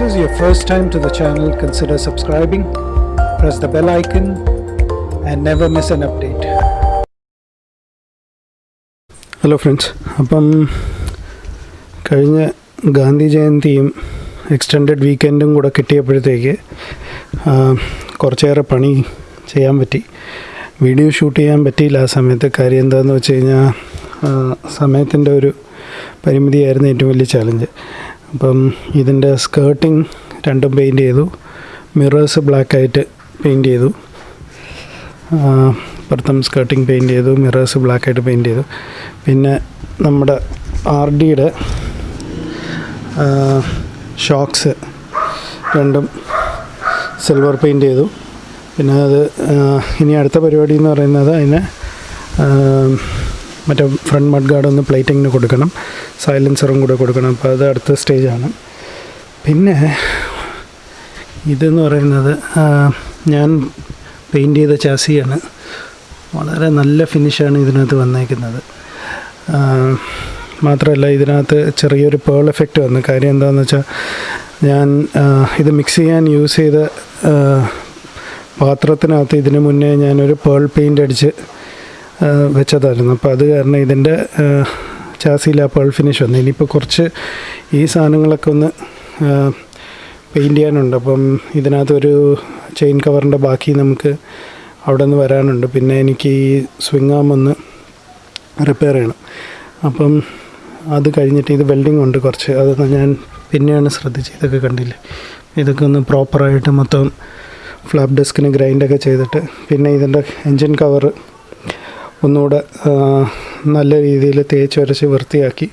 this is your first time to the channel, consider subscribing, press the bell icon, and never miss an update. Hello friends അപ്പം കഴിഞ്ഞ Gandhi ജയന്തിയും extended വീക്കെൻഡും കൂടെ കിട്ടിയപ്പോഴത്തേക്ക് കുറച്ചേറെ പണി ചെയ്യാൻ പറ്റി. Video shoot ചെയ്യാൻ പറ്റിയില്ല. ആ സമയത്ത് കാര്യം എന്താണെന്ന് വെച്ച് കഴിഞ്ഞാൽ സമയത്തിന്റെ ഒരു പരിമിതിയായിരുന്നു ഏറ്റവും വലിയ ചാലഞ്ച് അപ്പം ഇതിന്റെ സ്കേർട്ടിങ് രണ്ടും പെയിന്റ് ചെയ്തു. മിറേഴ്സ് ബ്ലാക്കായിട്ട് പെയിന്റ് ചെയ്തു. പുറത്തും സ്കേർട്ടിങ് പെയിന്റ് ചെയ്തു മിറേഴ്സ് ബ്ലാക്കായിട്ട് പെയിന്റ് ചെയ്തു. പിന്നെ നമ്മുടെ ആർ ഡിയുടെ ഷോക്സ് രണ്ടും സിൽവർ പെയിന്റ് ചെയ്തു. പിന്നെ അത് ഇനി അടുത്ത പരിപാടി എന്ന് പറയുന്നത് അതിന് മറ്റേ ഫ്രണ്ട് മഡ് ഗാർഡ് ഒന്ന് പ്ലേറ്റിങ്ങിന് കൊടുക്കണം. സൈലൻസറും കൂടെ കൊടുക്കണം. അപ്പോൾ അത് അടുത്ത സ്റ്റേജാണ് പിന്നെ ഇതെന്ന് പറയുന്നത് ഞാൻ പെയിന്റ് ചെയ്ത ചാസിയാണ് വളരെ നല്ല ഫിനിഷാണ് ഇതിനകത്ത് വന്നേക്കുന്നത്. മാത്രമല്ല ഇതിനകത്ത് ചെറിയൊരു പേൾ എഫക്റ്റ് വന്നു. കാര്യം എന്താണെന്ന് വെച്ചാൽ ഞാൻ ഇത് മിക്സ് ചെയ്യാൻ യൂസ് ചെയ്ത പാത്രത്തിനകത്ത് ഇതിന് മുന്നേ ഞാനൊരു പേൾ പെയിന്റ് അടിച്ച് വെച്ചതായിരുന്നു. അപ്പോൾ അത് കാരണം ഇതിന്റെ ചാസിയിൽ ആ പേൾ ഫിനിഷ് വന്നു. ഇനിയിപ്പോൾ കുറച്ച് ഈ സാധനങ്ങളൊക്കെ ഒന്ന് പെയിന്റ് ചെയ്യാനുണ്ട്. അപ്പം ഇതിനകത്തൊരു ചെയിൻ കവറിന്റെ ബാക്കി നമുക്ക് അവിടെ നിന്ന് വരാനുണ്ട്. പിന്നെ എനിക്ക് ഈ സ്വിങ് ആം ഒന്ന് റിപ്പയർ ചെയ്യണം. അപ്പം അത് കഴിഞ്ഞിട്ട് ഇത് വെൽഡിംഗ് ഉണ്ട് കുറച്ച്. അതൊന്ന് ഞാൻ പിന്നെയാണ് ശ്രദ്ധിച്ച് ഇതൊക്കെ കണ്ടില്ലേ? ഇതൊക്കെ ഒന്ന് പ്രോപ്പറായിട്ട് മൊത്തം ഫ്ലാപ്പ് ഡെസ്കിന് ഗ്രൈൻഡൊക്കെ ചെയ്തിട്ട് പിന്നെ ഇതിന്റെ എൻജിൻ കവർ ഒന്നുകൂടെ നല്ല രീതിയിൽ തേച്ച് വരച്ച് വൃത്തിയാക്കി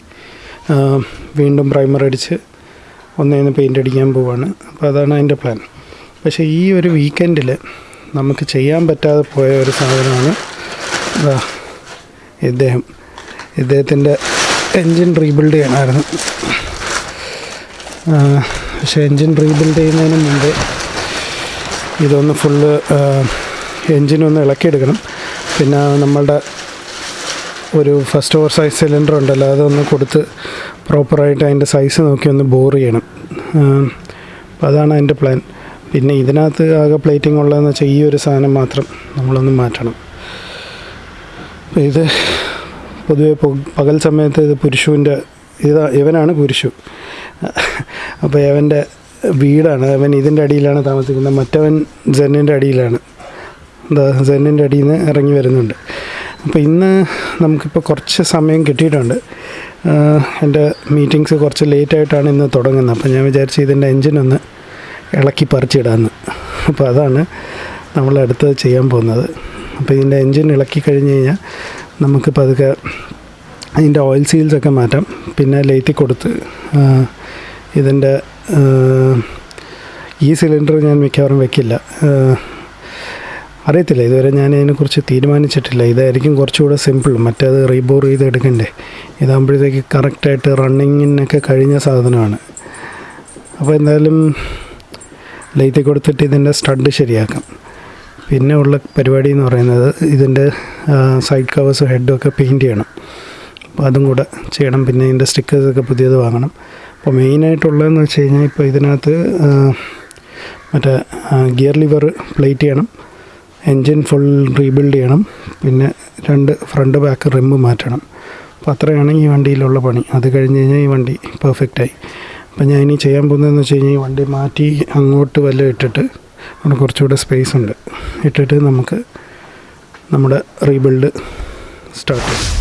വീണ്ടും പ്രൈമർ അടിച്ച് ഒന്നേന്ന് പെയിന്റ് അടിക്കാൻ പോവാണ്. അപ്പോൾ അതാണ് അതിന്റെ പ്ലാൻ. പക്ഷേ ഈ ഒരു വീക്കെൻഡിൽ നമുക്ക് ചെയ്യാൻ പറ്റാതെ പോയ ഒരു സാധനമാണ് ഇദ്ദേഹം. ഇദ്ദേഹത്തിന്റെ എൻജിൻ റീബിൽഡ് ചെയ്യണമായിരുന്നു പക്ഷേ എൻജിൻ റീബിൽഡ് ചെയ്യുന്നതിന് മുമ്പ് ഇതൊന്ന് ഫുള്ള് എൻജിനൊന്ന് ഇളക്കിയെടുക്കണം. പിന്നെ നമ്മളുടെ ഒരു ഫസ്റ്റ് ഓവർ സൈസ് സിലിണ്ടർ ഉണ്ടല്ലോ അതൊന്ന് കൊടുത്ത് പ്രോപ്പറായിട്ട് അതിന്റെ സൈസ് നോക്കി ഒന്ന് ബോർ ചെയ്യണം. അപ്പോൾ അതാണ് അതിന്റെ പ്ലാൻ പിന്നെ ഇതിനകത്ത് ആകെ പ്ലേറ്റിംഗ് ഉള്ളതെന്ന് വെച്ചാൽ ഈ ഒരു സാധനം മാത്രം നമ്മളൊന്ന് മാറ്റണം. അപ്പോൾ ഇത് പൊതുവെ പകൽ സമയത്ത് ഇത് പുരുഷുവിന്റെ ഇതാ ഇവനാണ് പുരുഷു. അപ്പോൾ അവന്റെ വീടാണ് അവൻ ഇതിന്റെ അടിയിലാണ് താമസിക്കുന്നത് മറ്റവൻ ജെന്നിന്റെ അടിയിലാണ്. സെന്നിന്റെ അടിയിൽ നിന്ന് ഇറങ്ങി വരുന്നുണ്ട്. അപ്പോൾ ഇന്ന് നമുക്കിപ്പോൾ കുറച്ച് സമയം കിട്ടിയിട്ടുണ്ട്. എന്റെ മീറ്റിങ്സ് കുറച്ച് ലേറ്റായിട്ടാണ് ഇന്ന് തുടങ്ങുന്നത്. അപ്പോൾ ഞാൻ വിചാരിച്ചു ഇതിന്റെ എൻജിനൊന്ന് ഇളക്കി പറിച്ചിടാമെന്ന് അപ്പോൾ അതാണ് നമ്മൾ അടുത്തത് ചെയ്യാൻ പോകുന്നത്. അപ്പോൾ ഇതിന്റെ എൻജിൻ ഇളക്കി കഴിഞ്ഞ് കഴിഞ്ഞാൽ നമുക്ക് പതുക്കെ അതിന്റെ ഓയിൽ സീൽസൊക്കെ മാറ്റാം. പിന്നെ ലേറ്റി കൊടുത്ത് ഇതിന്റെ ഈ സിലിണ്ടർ ഞാൻ മിക്കവാറും വെക്കില്ല. അറിയത്തില്ല. ഇതുവരെ ഞാൻ ഇതിനെക്കുറിച്ച് തീരുമാനിച്ചിട്ടില്ല. ഇതായിരിക്കും കുറച്ചുകൂടെ സിമ്പിൾ മറ്റേത് റീബോർ ചെയ്ത് എടുക്കണ്ടേ ഇതാകുമ്പോഴത്തേക്ക് കറക്റ്റായിട്ട് റണ്ണിങ്ങിനൊക്കെ കഴിഞ്ഞ സാധനമാണ്. അപ്പോൾ എന്തായാലും ലൈറ്റ് കൊടുത്തിട്ട് ഇതിന്റെ സ്റ്റഡ് ശരിയാക്കാം. പിന്നെ ഉള്ള പരിപാടി എന്ന് പറയുന്നത് ഇതിന്റെ സൈഡ് കവേഴ്സ് ഹെഡും ഒക്കെ പെയിന്റ് ചെയ്യണം. അപ്പോൾ അതും കൂടെ ചെയ്യണം. പിന്നെ ഇതിന്റെ സ്റ്റിക്കേഴ്സൊക്കെ പുതിയത് വാങ്ങണം. അപ്പോൾ മെയിനായിട്ടുള്ളതെന്ന് വെച്ച് കഴിഞ്ഞാൽ ഇപ്പോൾ ഇതിനകത്ത് മറ്റേ ഗിയർ ലിവർ പ്ലേറ്റ് ചെയ്യണം. എൻജിൻ ഫുൾ റീബിൽഡ് ചെയ്യണം. പിന്നെ രണ്ട് ഫ്രണ്ട് ബാക്ക് റിമ്മ് മാറ്റണം. അപ്പോൾ അത്രയാണ് ഈ വണ്ടിയിലുള്ള പണി. അത് കഴിഞ്ഞ് കഴിഞ്ഞാൽ ഈ വണ്ടി പെർഫെക്റ്റായി അപ്പോൾ ഞാൻ ഇനി ചെയ്യാൻ പോകുന്നതെന്ന് വെച്ച് കഴിഞ്ഞാൽ ഈ വണ്ടി മാറ്റി അങ്ങോട്ട് വല്ല ഇട്ടിട്ട് അവിടെ കുറച്ചുകൂടെ സ്പേസ് ഉണ്ട്. ഇട്ടിട്ട് നമുക്ക് നമ്മുടെ റീബിൽഡ് സ്റ്റാർട്ട് ചെയ്യാം.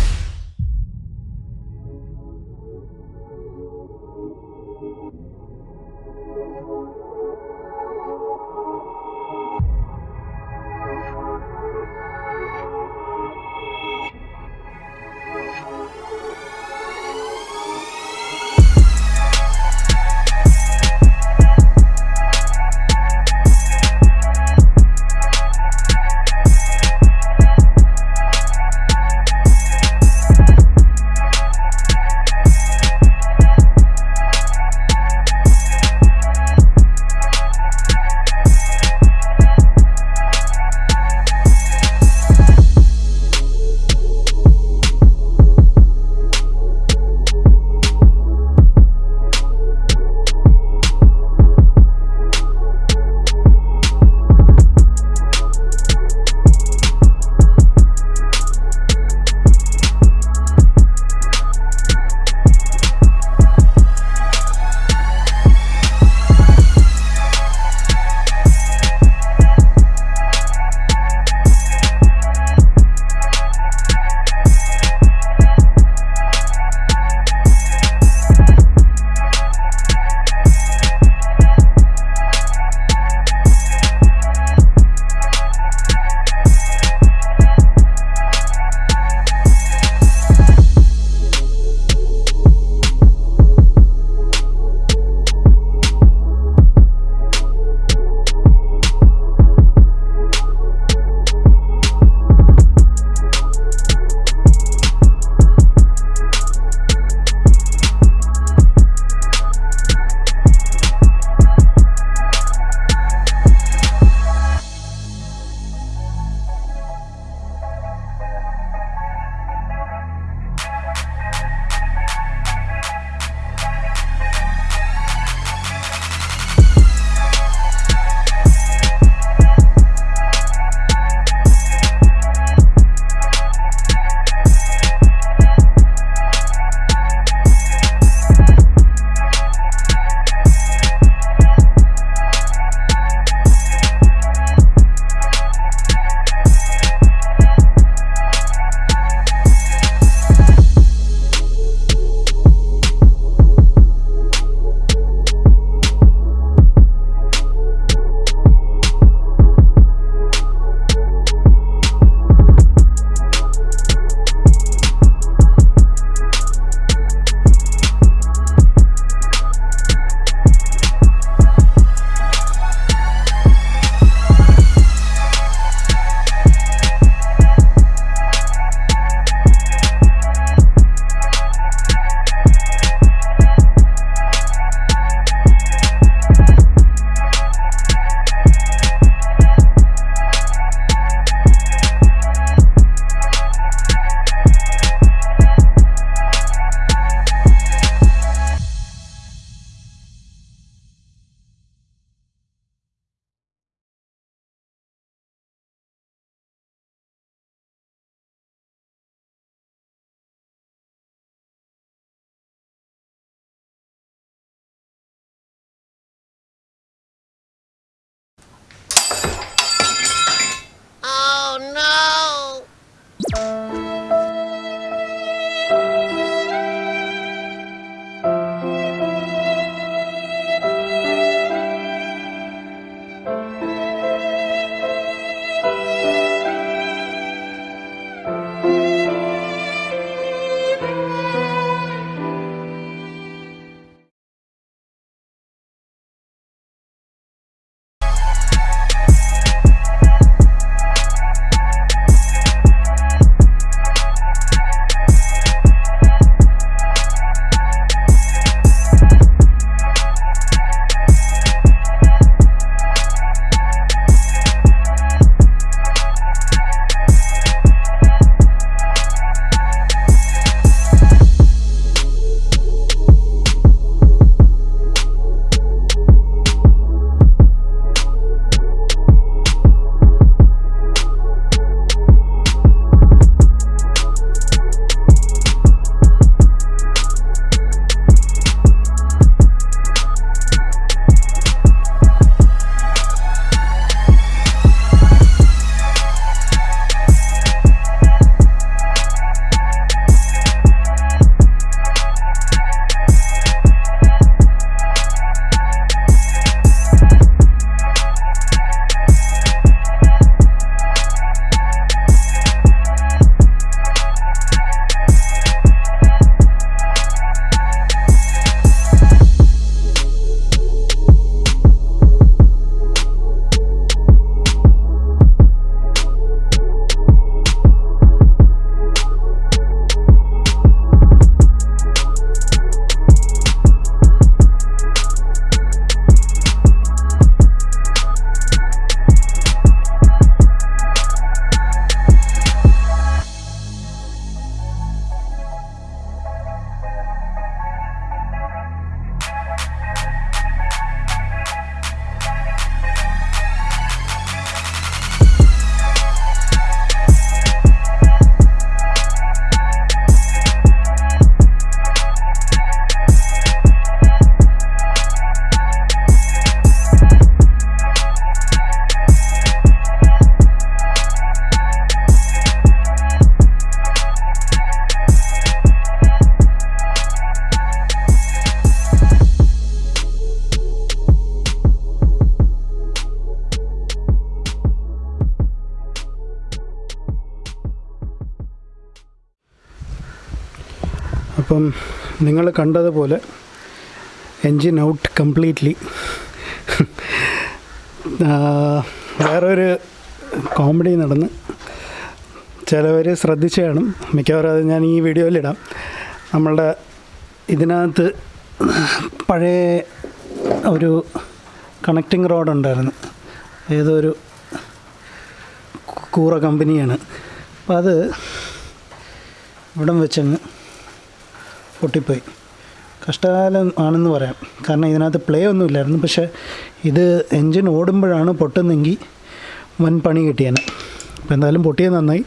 അപ്പം നിങ്ങൾ കണ്ടതുപോലെ എൻജിൻ ഔട്ട് കംപ്ലീറ്റ്ലി. വേറൊരു കോമഡി നടന്ന് ചിലവർ ശ്രദ്ധിച്ചു കാണും. മിക്കവാറും അത് ഞാൻ ഈ വീഡിയോയിലിടാം നമ്മളുടെ ഇതിനകത്ത് പഴയ ഒരു കണക്റ്റിംഗ് റോഡ് ഉണ്ടായിരുന്നു. ഏതൊരു കൂറ കമ്പനിയാണ് അപ്പം അത് ഇവിടം വെച്ചങ്ങ് പൊട്ടിപ്പോയി. കഷ്ടകാലം ആണെന്ന് പറയാം. കാരണം ഇതിനകത്ത് പ്ലേ ഒന്നും ഇല്ലായിരുന്നു പക്ഷേ ഇത് എൻജിൻ ഓടുമ്പോഴാണ് പൊട്ടുന്നെങ്കിൽ വൻ പണി കിട്ടിയാണ് അപ്പോൾ എന്തായാലും പൊട്ടിയത് നന്നായി.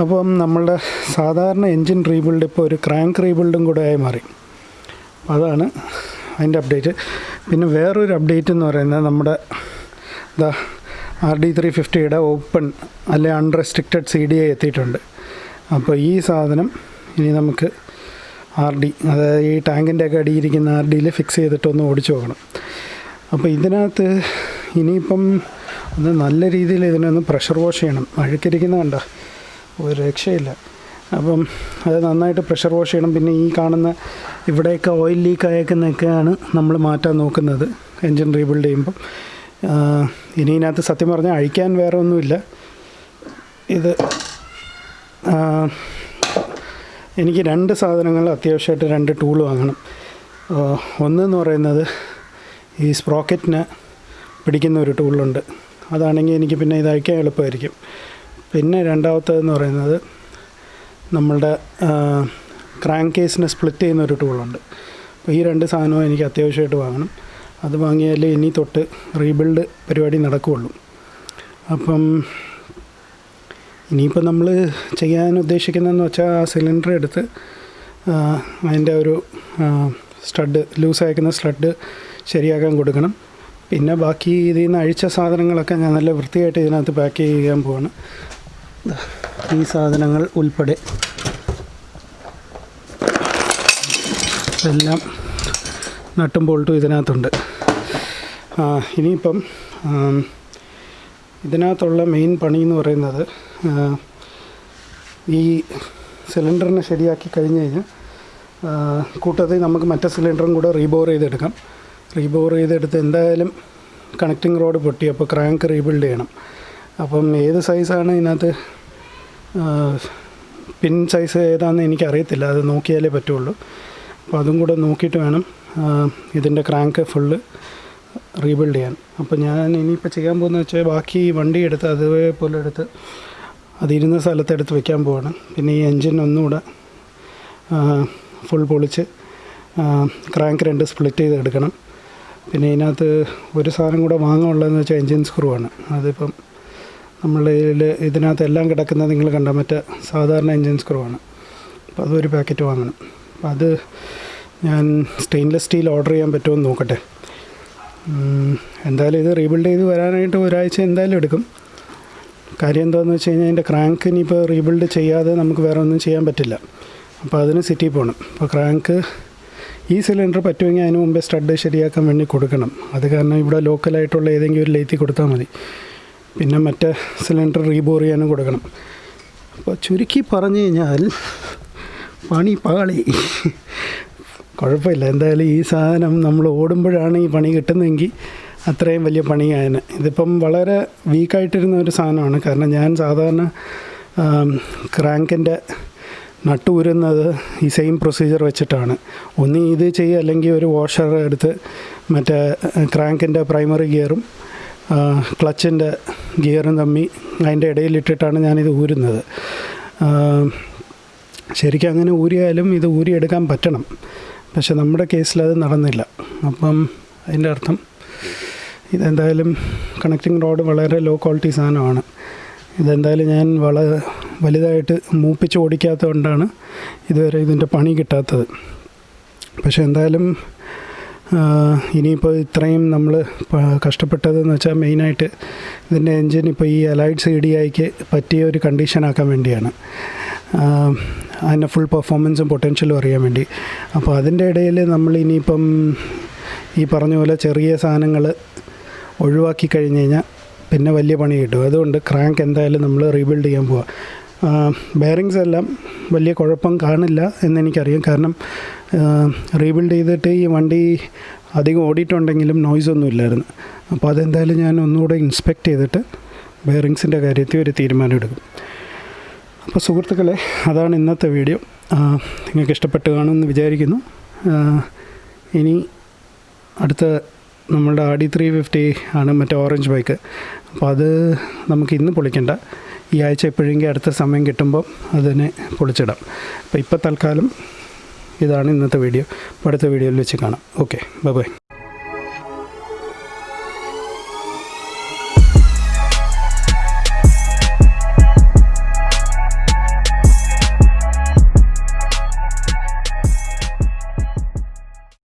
അപ്പം നമ്മളുടെ സാധാരണ എൻജിൻ റീബിൽഡ് ഇപ്പോൾ ഒരു ക്രാങ്ക് റീബിൽഡും കൂടെ ആയി മാറി. അതാണ് അതിന്റെ അപ്ഡേറ്റ് പിന്നെ വേറൊരു അപ്ഡേറ്റ് എന്ന് പറയുന്നത് നമ്മുടെ ഇതാ ആർ ഡി ത്രീ ഫിഫ്റ്റിയുടെ ഓപ്പൺ അല്ലെ അൺറെസ്ട്രിക്റ്റഡ് സി ഡി എത്തിയിട്ടുണ്ട്. അപ്പോൾ ഈ സാധനം ഇനി നമുക്ക് ആർ ഡി അതായത് ഈ ടാങ്കിന്റെ ഒക്കെ അടിയിരിക്കുന്ന ആർ ഡിയിൽ ഫിക്സ് ചെയ്തിട്ടൊന്ന് ഓടിച്ചു നോക്കണം. അപ്പോൾ ഇതിനകത്ത് ഇനിയിപ്പം ഒന്ന് നല്ല രീതിയിൽ ഇതിനൊന്ന് പ്രഷർ വാഷ് ചെയ്യണം. അഴുക്കിരിക്കുന്ന കണ്ട ഒരു രക്ഷയില്ല. അപ്പം അത് നന്നായിട്ട് പ്രഷർ വാഷ് ചെയ്യണം. പിന്നെ ഈ കാണുന്ന ഇവിടെയൊക്കെ ഓയിൽ ലീക്ക് ആയേക്കുന്നൊക്കെയാണ് നമ്മൾ മാറ്റാൻ നോക്കുന്നത് എൻജിൻ റീബിൽഡ് ചെയ്യുമ്പം. ഇനി ഇതിനകത്ത് സത്യം പറഞ്ഞാൽ അഴിക്കാൻ വേറെ ഒന്നുമില്ല. ഇത് എനിക്ക് രണ്ട് സാധനങ്ങൾ അത്യാവശ്യമായിട്ട് രണ്ട് ടൂൾ വാങ്ങണം. ഒന്നെന്ന് പറയുന്നത് ഈ സ്പ്രോക്കറ്റിന് പിടിക്കുന്ന ഒരു ടൂളുണ്ട് അതാണെങ്കിൽ എനിക്ക് പിന്നെ ഇത് അയക്കാൻ എളുപ്പമായിരിക്കും. പിന്നെ രണ്ടാമത്തേതെന്ന് പറയുന്നത് നമ്മളുടെ ക്രാങ്ക് കേസിനെ സ്പ്ലിറ്റ് ചെയ്യുന്ന ഒരു ടൂളുണ്ട് അപ്പോൾ ഈ രണ്ട് സാധനവും എനിക്ക് അത്യാവശ്യമായിട്ട് വാങ്ങണം. അത് വാങ്ങിയാലേ ഇനി തൊട്ട് റീബിൽഡ് പരിപാടി നടക്കുകയുള്ളൂ. അപ്പം ഇനിയിപ്പോൾ നമ്മൾ ചെയ്യാൻ ഉദ്ദേശിക്കുന്നതെന്ന് വെച്ചാൽ ആ സിലിണ്ടർ എടുത്ത് അതിന്റെ ഒരു സ്റ്റഡ് ലൂസ് അയക്കുന്ന സ്റ്റഡ് ശരിയാക്കാൻ കൊടുക്കണം. പിന്നെ ബാക്കി ഇതിൽ നിന്ന് അഴിച്ച സാധനങ്ങളൊക്കെ ഞാൻ നല്ല വൃത്തിയായിട്ട് ഇതിനകത്ത് പാക്ക് ചെയ്യാൻ പോവാണ്. ഈ സാധനങ്ങൾ ഉൾപ്പെടെ. എല്ലാം നട്ടും ബോൾട്ടും ഇതിനകത്തുണ്ട്. ഇനിയിപ്പം ഇതിനകത്തുള്ള മെയിൻ പണി എന്ന് പറയുന്നത് ഈ സിലിണ്ടറിനെ ശരിയാക്കി കഴിഞ്ഞ് കഴിഞ്ഞാൽ കൂട്ടത്തിൽ നമുക്ക് മറ്റേ സിലിണ്ടറും കൂടെ റീബോർ ചെയ്തെടുക്കാം. റീബോർ ചെയ്തെടുത്ത് എന്തായാലും കണക്റ്റിംഗ് റോഡ് പൊട്ടി അപ്പോൾ ക്രാങ്ക് റീബിൽഡ് ചെയ്യണം. അപ്പം ഏത് സൈസാണ് ഇതിനകത്ത് പിൻ സൈസ് ഏതാണെന്ന് എനിക്കറിയത്തില്ല. അത് നോക്കിയാലേ പറ്റുള്ളൂ. അപ്പോൾ അതും കൂടെ നോക്കിയിട്ട് വേണം ഇതിന്റെ ക്രാങ്ക് ഫുള്ള് റീബിൽഡ് ചെയ്യാൻ. അപ്പോൾ ഞാൻ ഇനിയിപ്പോൾ ചെയ്യാൻ പോകുന്നത് വെച്ചാൽ ബാക്കി വണ്ടി എടുത്ത് അതേപോലെ എടുത്ത് അതിരുന്ന സ്ഥലത്തെടുത്ത് വെക്കാൻ പോവാണ്. പിന്നെ ഈ എൻജിൻ ഒന്നുകൂടെ ഫുൾ പൊളിച്ച് ക്രാങ്ക് രണ്ട് സ്പ്ലിറ്റ് ചെയ്ത് എടുക്കണം. പിന്നെ ഇതിനകത്ത് ഒരു സാധനം കൂടെ വാങ്ങാനുള്ളതെന്ന് വെച്ചാൽ എൻജിൻ സ്ക്രൂ ആണ്. അതിപ്പം നമ്മൾ ഇതിനകത്ത് എല്ലാം കിടക്കുന്നത് നിങ്ങൾ കണ്ട മറ്റേ സാധാരണ എൻജിൻ സ്ക്രൂ ആണ്. അപ്പോൾ അതൊരു പാക്കറ്റ് വാങ്ങണം. അപ്പോൾ അത് ഞാൻ സ്റ്റെയിൻലെസ് സ്റ്റീൽ ഓർഡർ ചെയ്യാൻ പറ്റുമോ എന്ന് നോക്കട്ടെ. എന്തായാലും ഇത് റീബിൽഡ് ചെയ്ത് വരാനായിട്ട് ഒരാഴ്ച എന്തായാലും എടുക്കും. കാര്യം എന്താണെന്ന് വെച്ച് കഴിഞ്ഞാൽ അതിന്റെ ക്രാങ്ക് ഇനിയിപ്പോൾ റീബിൽഡ് ചെയ്യാതെ നമുക്ക് വേറെ ഒന്നും ചെയ്യാൻ പറ്റില്ല. അപ്പോൾ അതിന് സിറ്റി പോകണം അപ്പോൾ ക്രാങ്ക് ഈ സിലിണ്ടർ പറ്റുമെങ്കിൽ അതിന് മുമ്പേ സ്റ്റഡ് ശരിയാക്കാൻ വേണ്ടി കൊടുക്കണം. അത് കാരണം ഇവിടെ ലോക്കലായിട്ടുള്ള ഏതെങ്കിലും ഒരു ലേത്തി കൊടുത്താൽ മതി. പിന്നെ മറ്റേ സിലിണ്ടർ റീബോർ ചെയ്യാനും കൊടുക്കണം. അപ്പോൾ ചുരുക്കി പറഞ്ഞു കഴിഞ്ഞാൽ പണി പാളി. കുഴപ്പമില്ല. എന്തായാലും ഈ സാധനം നമ്മൾ ഓടുമ്പോഴാണ് ഈ പണി കിട്ടുന്നതെങ്കിൽ അത്രയും വലിയ പണിയായന് ഇതിപ്പം വളരെ വീക്കായിട്ടിരുന്ന ഒരു സാധനമാണ്. കാരണം ഞാൻ സാധാരണ ക്രാങ്കിന്റെ നട്ടുരുന്നത് ഈ സെയിം പ്രൊസീജിയർ വെച്ചിട്ടാണ്. ഒന്ന് ഇത് ചെയ്യുക അല്ലെങ്കിൽ ഒരു വാഷർ എടുത്ത് മറ്റേ ക്രാങ്കിന്റെ പ്രൈമറി ഗിയറും ക്ലച്ചിന്റെ ഗിയറും തമ്മി അതിന്റെ ഇടയിലിട്ടിട്ടാണ് ഞാനിത് ഊരുന്നത്. ശരിക്കും അങ്ങനെ ഊരിയാലും ഇത് ഊരിയെടുക്കാൻ പറ്റണം. പക്ഷെ നമ്മുടെ കേസിൽ അത് നടന്നില്ല. അപ്പം അതിന്റെ അർത്ഥം ഇതെന്തായാലും കണക്റ്റിംഗ് റോഡ് വളരെ ലോ ക്വാളിറ്റി സാധനമാണ്. ഇതെന്തായാലും ഞാൻ വള വലുതായിട്ട് മൂപ്പിച്ച് ഓടിക്കാത്തത് കൊണ്ടാണ് ഇതുവരെ ഇതിന്റെ പണി കിട്ടാത്തത്. പക്ഷേ എന്തായാലും ഇനിയിപ്പോൾ ഇത്രയും നമ്മൾ കഷ്ടപ്പെട്ടതെന്ന് വെച്ചാൽ മെയിനായിട്ട് ഇതിന്റെ എൻജിൻ ഇപ്പോൾ ഈ അലൈഡ് സി ഡി ഐക്ക് പറ്റിയ ഒരു കണ്ടീഷനാക്കാൻ വേണ്ടിയാണ്. അതിന്റെ ഫുൾ പെർഫോമൻസും പൊട്ടൻഷ്യലും അറിയാൻ വേണ്ടി. അപ്പോൾ അതിന്റെ ഇടയിൽ നമ്മൾ ഇനിയിപ്പം ഈ പറഞ്ഞ പോലെ ചെറിയ സാധനങ്ങൾ ഒഴിവാക്കി കഴിഞ്ഞ് കഴിഞ്ഞാൽ പിന്നെ വലിയ പണി കിട്ടും. അതുകൊണ്ട് ക്രാങ്ക് എന്തായാലും നമ്മൾ റീബിൽഡ് ചെയ്യാൻ പോവുക ബെയറിങ്സ് എല്ലാം വലിയ കുഴപ്പം കാണില്ല എന്നെനിക്കറിയാം കാരണം റീബിൽഡ് ചെയ്തിട്ട് ഈ വണ്ടി അധികം ഓടിയിട്ടുണ്ടെങ്കിലും നോയ്സ് ഒന്നും ഇല്ലായിരുന്നു. അപ്പോൾ അതെന്തായാലും ഞാൻ ഒന്നുകൂടെ ഇൻസ്പെക്ട് ചെയ്തിട്ട് ബെയറിങ്സിന്റെ കാര്യത്തിൽ ഒരു തീരുമാനം എടുക്കും. അപ്പോൾ സുഹൃത്തുക്കളെ അതാണ് ഇന്നത്തെ വീഡിയോ. നിങ്ങൾക്ക് ഇഷ്ടപ്പെട്ട് കാണുമെന്ന് വിചാരിക്കുന്നു. ഇനി അടുത്ത നമ്മളുടെ ആഡി ത്രീ ഫിഫ്റ്റി ആണ് മറ്റേ ഓറഞ്ച് ബൈക്ക്. അപ്പോൾ അത് നമുക്ക് ഇന്ന് പൊളിക്കണ്ട. ഈ ആഴ്ച എപ്പോഴെങ്കിലും അടുത്ത സമയം കിട്ടുമ്പോൾ അതിനെ പൊളിച്ചിടാം. അപ്പോൾ ഇപ്പോൾ തൽക്കാലം ഇതാണ് ഇന്നത്തെ വീഡിയോ. അപ്പോൾ അടുത്ത വീഡിയോയിൽ വെച്ച് കാണാം. Okay bye bye.